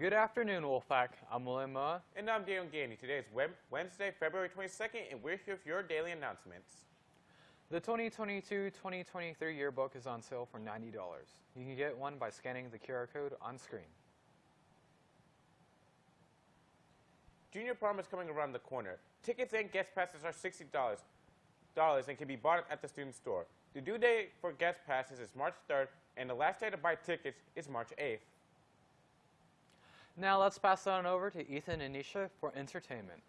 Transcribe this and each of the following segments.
Good afternoon, Wolfpack. I'm William Moa. And I'm Daniel Gandy. Today is Wednesday, February 22nd, and we're here for your daily announcements. The 2022-2023 yearbook is on sale for $90. You can get one by scanning the QR code on screen. Junior prom is coming around the corner. Tickets and guest passes are $60 and can be bought at the student store. The due date for guest passes is March 3rd, and the last day to buy tickets is March 8th. Now let's pass it on over to Ethan and Nisha for entertainment.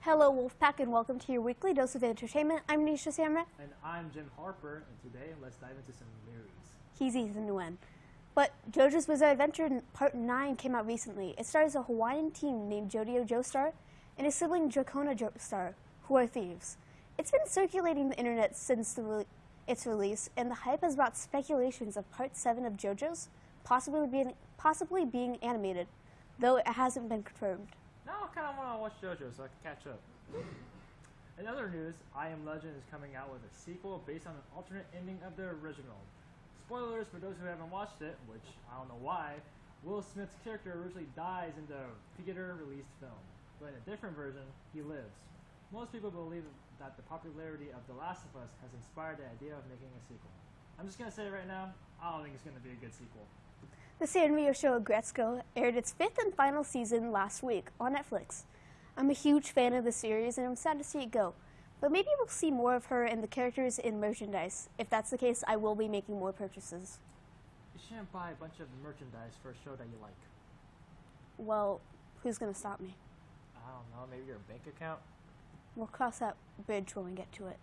Hello Wolfpack and welcome to your weekly dose of entertainment. I'm Nisha Samra. And I'm Jim Harper, and today let's dive into some news. He's Ethan Nguyen. But JoJo's Bizarre Adventure Part 9 came out recently. It stars a Hawaiian teen named Jodio Joestar and his sibling Dragona Joestar, who are thieves. It's been circulating the internet since the re its release, and the hype has brought speculations of Part 7 of JoJo's possibly being, possibly being animated, though it hasn't been confirmed. Now I kind of want to watch JoJo so I can catch up. In other news, I Am Legend is coming out with a sequel based on an alternate ending of the original. Spoilers for those who haven't watched it, which I don't know why, Will Smith's character originally dies in the theater-released film, but in a different version, he lives. Most people believe that the popularity of The Last of Us has inspired the idea of making a sequel. I'm just going to say it right now, I don't think it's going to be a good sequel. The Sanrio show Aggretsuko aired its fifth and final season last week on Netflix. I'm a huge fan of the series and I'm sad to see it go. But maybe we'll see more of her and the characters in merchandise. If that's the case, I will be making more purchases. You shouldn't buy a bunch of merchandise for a show that you like. Well, who's going to stop me? I don't know, maybe your bank account? We'll cross that bridge when we get to it.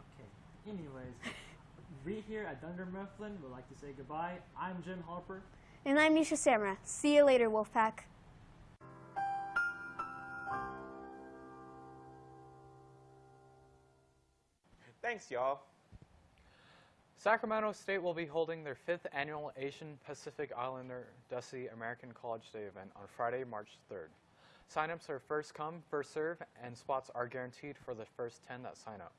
Okay, anyways, we here at Dunder Mifflin would like to say goodbye. I'm Jim Harper. And I'm Nisha Samra. See you later, Wolfpack. Thanks, y'all. Sacramento State will be holding their fifth annual Asian Pacific Islander Desi American College Day event on Friday, March 3rd. Signups are first come, first serve, and spots are guaranteed for the first 10 that sign up.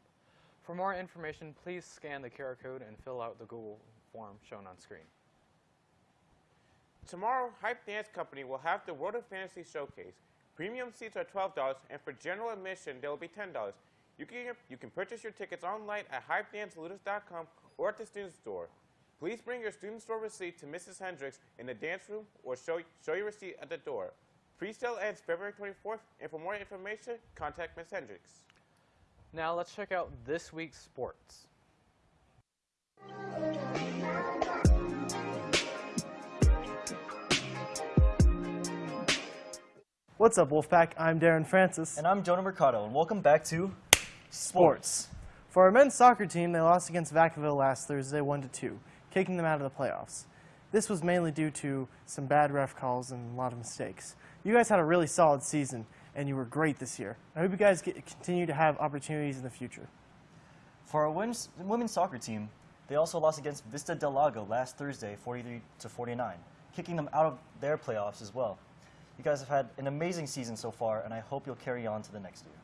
For more information, please scan the QR code and fill out the Google form shown on screen. Tomorrow, Hype Dance Company will have the World of Fantasy Showcase. Premium seats are $12, and for general admission, they will be $10. You can, you can purchase your tickets online at hypedancelutus.com or at the student store. Please bring your student store receipt to Mrs. Hendricks in the dance room or show, show your receipt at the door. Pre-sale ends February 24th, and for more information, contact Ms. Hendricks. Now let's check out this week's sports. What's up, Wolfpack? I'm Darren Francis. And I'm Jonah Mercado, and welcome back to Sports. For our men's soccer team, they lost against Vacaville last Thursday 1-2, kicking them out of the playoffs. This was mainly due to some bad ref calls and a lot of mistakes. You guys had a really solid season, and you were great this year. I hope you guys get, continue to have opportunities in the future. For our women's, women's soccer team, they also lost against Vista Del Lago last Thursday 43 to 49, kicking them out of their playoffs as well. You guys have had an amazing season so far, and I hope you'll carry on to the next year.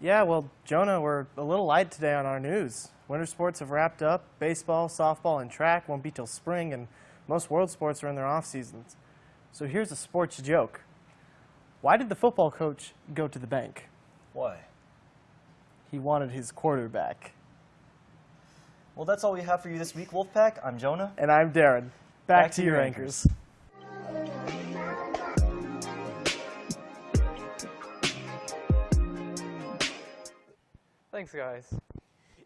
Yeah, well, Jonah, we're a little light today on our news. Winter sports have wrapped up. Baseball, softball, and track won't be till spring, and most world sports are in their off seasons. So here's a sports joke. Why did the football coach go to the bank? Why? He wanted his quarterback. Well, that's all we have for you this week, Wolfpack. I'm Jonah. And I'm Darren. Back, Back to, to, your anchors. anchors. Thanks, guys.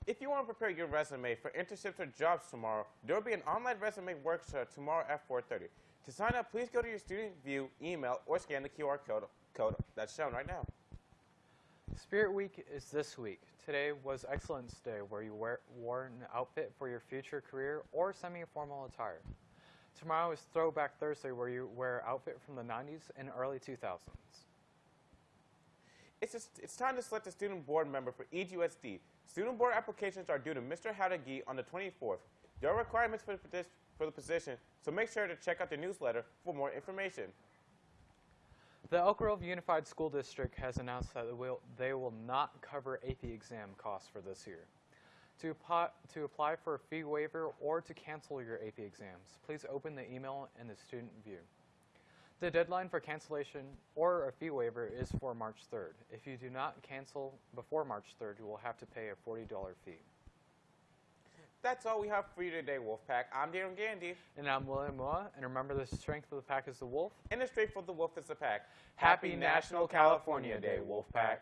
If you want to prepare your resume for internships or jobs tomorrow, there will be an online resume workshop tomorrow at 4.30. To sign up, please go to your student view, email, or scan the QR code, code that's shown right now. Spirit Week is this week. Today was Excellence Day, where you wear, wore an outfit for your future career or semi-formal attire. Tomorrow is Throwback Thursday, where you wear outfit from the 90s and early 2000s. It's, just, it's time to select a student board member for EGUSD. Student board applications are due to Mr. Howdagi on the 24th. There are requirements for the, for the position, so make sure to check out the newsletter for more information. The Elk Grove Unified School District has announced that they will, they will not cover AP exam costs for this year. To to apply for a fee waiver or to cancel your AP exams, please open the email in the student view. The deadline for cancellation or a fee waiver is for March 3rd. If you do not cancel before March 3rd, you will have to pay a $40 fee. That's all we have for you today, Wolfpack. I'm Darren Gandy, And I'm William Moa, and remember the strength of the pack is the wolf. and the strength of the wolf is the pack. Happy National California Day, Wolfpack.